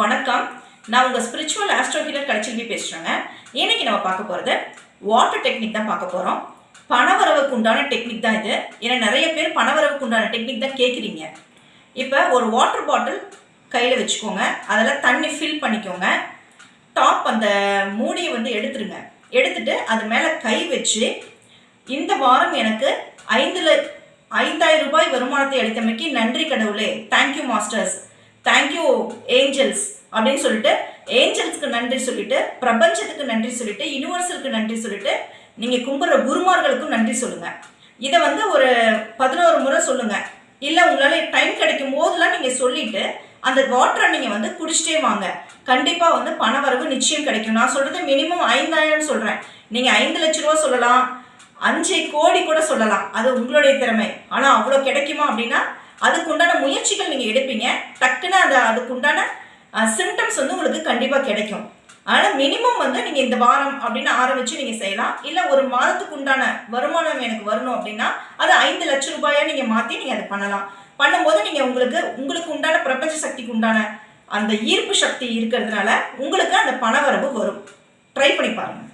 வணக்கம். நான் உங்கள் ஸ்பிரிச்சுவல் ஆஸ்ட்ரோ ஹீலர் கலைச்செல்வி பேசுகிறேங்க இன்னைக்கு நம்ம பார்க்க போகிறது வாட்டர் டெக்னிக் தான் பார்க்க போகிறோம் பணவரவுக்கு உண்டான டெக்னிக் தான் இது. ஏன்னா நிறைய பேர் பணவரவுக்கு உண்டான டெக்னிக் தான் கேட்குறீங்க இப்போ ஒரு வாட்டர் பாட்டில் கையில் வச்சுக்கோங்க. அதில் தண்ணி ஃபில் பண்ணிக்கோங்க. டாப் அந்த மூடியை வந்து எடுத்துருங்க. எடுத்துட்டு அது மேலே கை வச்சு இந்த வாரம் எனக்கு ஐந்தில் ஐந்தாயிரம் ரூபாய் வருமானத்தை அளித்தமைக்கு நன்றி கடவுளே. தேங்க்யூ மாஸ்டர்ஸ் தேங்க்யூ ஏஞ்சல்ஸ் அப்படின்னு சொல்லிட்டு ஏஞ்சல்ஸ்க்கு நன்றி சொல்லிட்டு பிரபஞ்சத்துக்கு நன்றி சொல்லிட்டு யூனிவர்சலுக்கு நன்றி சொல்லிட்டு நீங்கள் கும்பிட்ற குருமார்களுக்கும் நன்றி சொல்லுங்கள் இதை வந்து ஒரு பதினோரு முறை சொல்லுங்கள் இல்லை உங்களால் டைம் கிடைக்கும் போதெல்லாம் நீங்கள் சொல்லிட்டு அந்த வாட்டரை நீங்கள் வந்து குடிச்சிட்டே வாங்க. கண்டிப்பாக வந்து பண வரவு நிச்சயம் கிடைக்கும். நான் சொல்கிறது மினிமம் ஐந்தாயிரம் சொல்கிறேன் நீங்கள் ஐந்து லட்ச ரூபா சொல்லலாம். அஞ்சு கோடி கூட சொல்லலாம். அது உங்களுடைய திறமை. ஆனால் அவ்வளோ கிடைக்குமா அப்படின்னா அதுக்குண்டான முயற்சிகள் நீங்கள் எடுப்பீங்க. அதுக்குண்டான சிம்டம்ஸ் வந்து உங்களுக்கு கண்டிப்பாக கிடைக்கும். ஆனால் மினிமம் வந்து நீங்கள் இந்த வாரம் அப்படின்னு ஆரம்பித்து நீங்கள் செய்யலாம். இல்லை ஒரு மாதத்துக்கு உண்டான வருமானம் எனக்கு வரணும் அப்படின்னா அது ஐந்து லட்சம் ரூபாயா நீங்கள் மாற்றி நீங்கள் அதை பண்ணலாம். பண்ணும்போது நீங்கள் உங்களுக்கு உங்களுக்கு உண்டான பிரபஞ்ச சக்திக்கு உண்டான அந்த ஈர்ப்பு சக்தி இருக்கிறதுனால உங்களுக்கு அந்த பண வரவு வரும். ட்ரை பண்ணி பாருங்கள்